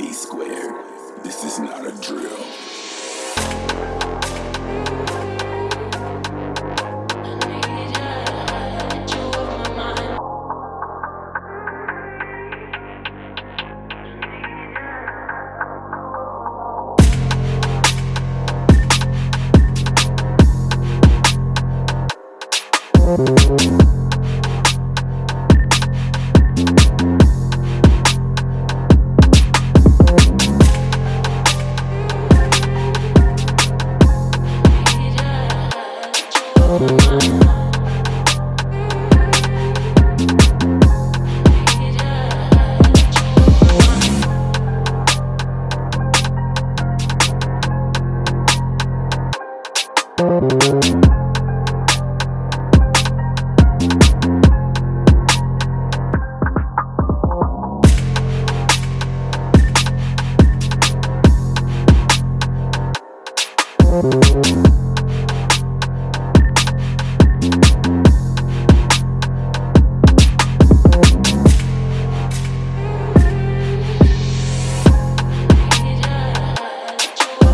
B squared. This is not a drill. Thank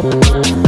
B